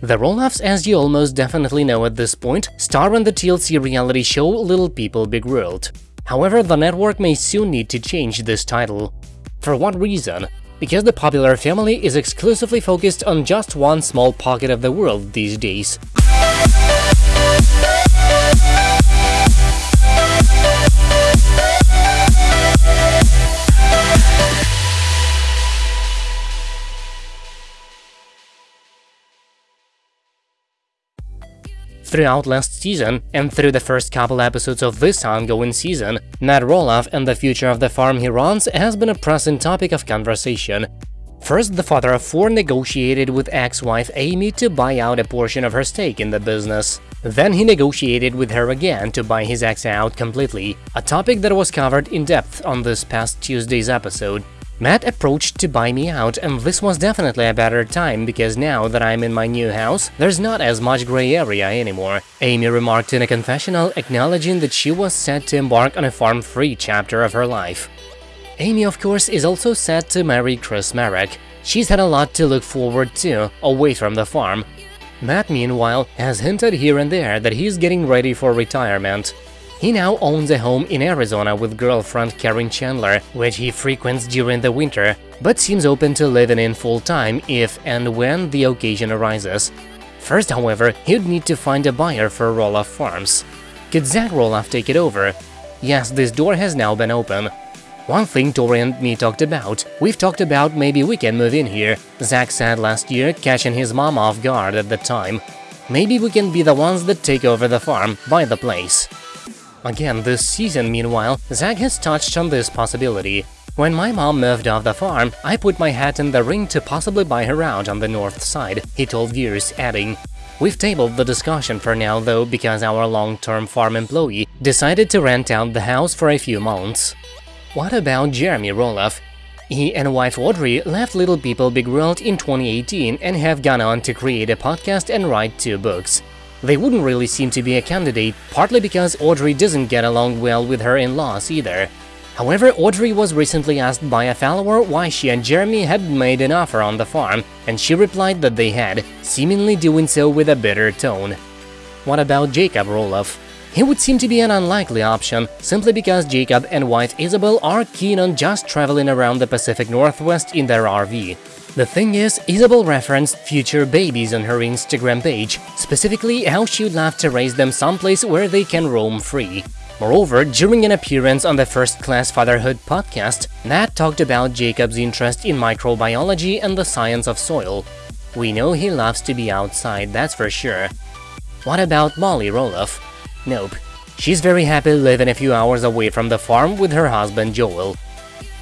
The Roloffs, as you almost definitely know at this point, star in the TLC reality show Little People Big World. However, the network may soon need to change this title. For what reason? Because the popular family is exclusively focused on just one small pocket of the world these days. Throughout last season, and through the first couple episodes of this ongoing season, Matt Roloff and the future of the farm he runs has been a pressing topic of conversation. First, the father of four negotiated with ex-wife Amy to buy out a portion of her stake in the business. Then he negotiated with her again to buy his ex out completely, a topic that was covered in depth on this past Tuesday's episode. Matt approached to buy me out, and this was definitely a better time because now that I'm in my new house, there's not as much gray area anymore. Amy remarked in a confessional, acknowledging that she was set to embark on a farm-free chapter of her life. Amy, of course, is also set to marry Chris Marek. She's had a lot to look forward to, away from the farm. Matt, meanwhile, has hinted here and there that he's getting ready for retirement. He now owns a home in Arizona with girlfriend Karen Chandler, which he frequents during the winter, but seems open to living in full-time if and when the occasion arises. First, however, he'd need to find a buyer for Roloff Farms. Could Zach Roloff take it over? Yes, this door has now been open. One thing Tori and me talked about, we've talked about maybe we can move in here, Zach said last year, catching his mom off guard at the time. Maybe we can be the ones that take over the farm, buy the place. Again, this season, meanwhile, Zach has touched on this possibility. When my mom moved off the farm, I put my hat in the ring to possibly buy her out on the north side, he told viewers, adding, We've tabled the discussion for now though because our long-term farm employee decided to rent out the house for a few months. What about Jeremy Roloff? He and wife Audrey left Little People Big World in 2018 and have gone on to create a podcast and write two books. They wouldn't really seem to be a candidate, partly because Audrey doesn't get along well with her in-laws either. However, Audrey was recently asked by a follower why she and Jeremy had made an offer on the farm, and she replied that they had, seemingly doing so with a bitter tone. What about Jacob Roloff? He would seem to be an unlikely option, simply because Jacob and wife Isabel are keen on just traveling around the Pacific Northwest in their RV. The thing is, Isabel referenced future babies on her Instagram page, specifically how she would love to raise them someplace where they can roam free. Moreover, during an appearance on the First Class Fatherhood podcast, Matt talked about Jacob's interest in microbiology and the science of soil. We know he loves to be outside, that's for sure. What about Molly Roloff? Nope. She's very happy living a few hours away from the farm with her husband Joel.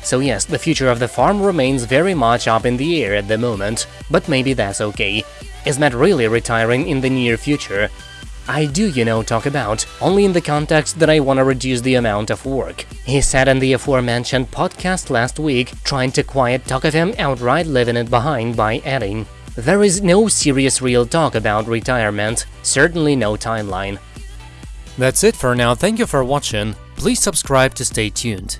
So yes, the future of the farm remains very much up in the air at the moment, but maybe that's okay. Is Matt really retiring in the near future? I do, you know, talk about, only in the context that I want to reduce the amount of work. He said in the aforementioned podcast last week, trying to quiet talk of him outright leaving it behind by adding, There is no serious real talk about retirement, certainly no timeline. That's it for now, thank you for watching, please subscribe to stay tuned.